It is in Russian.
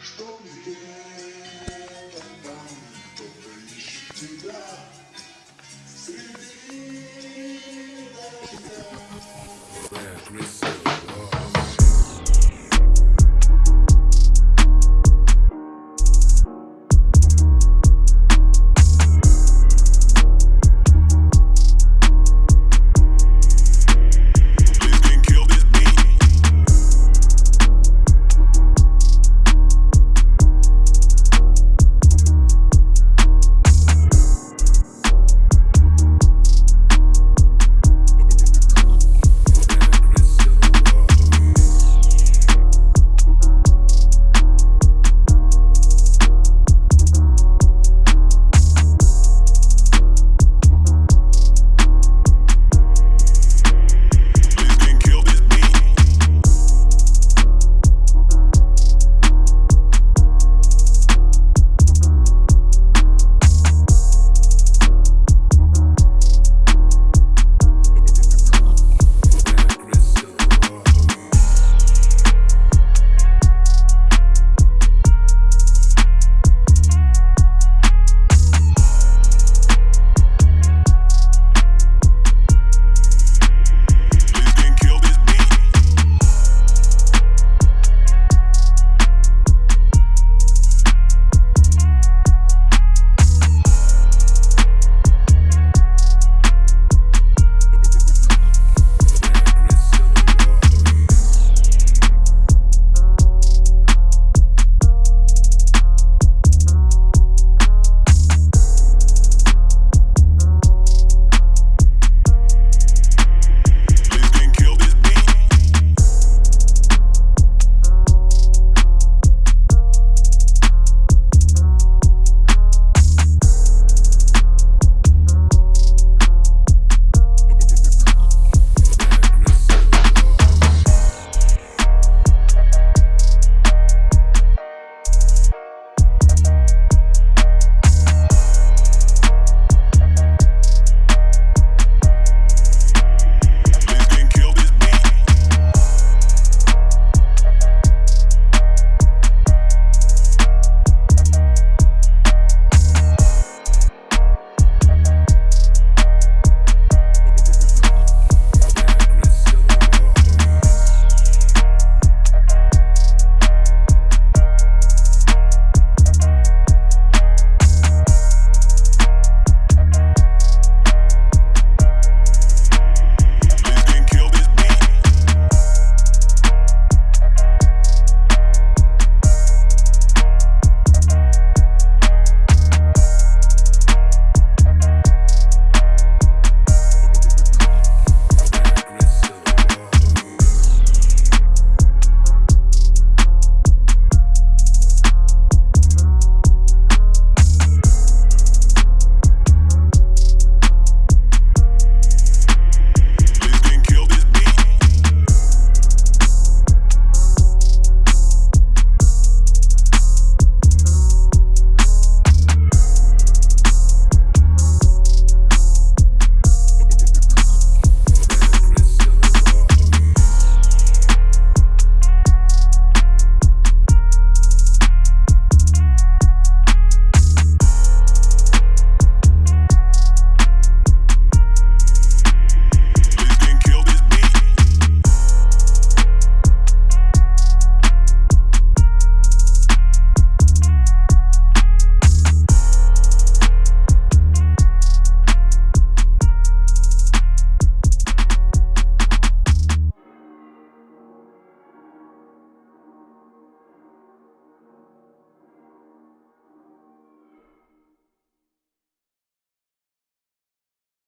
Что где-то там кто-то ищет тебя? Среди дождя Where Chris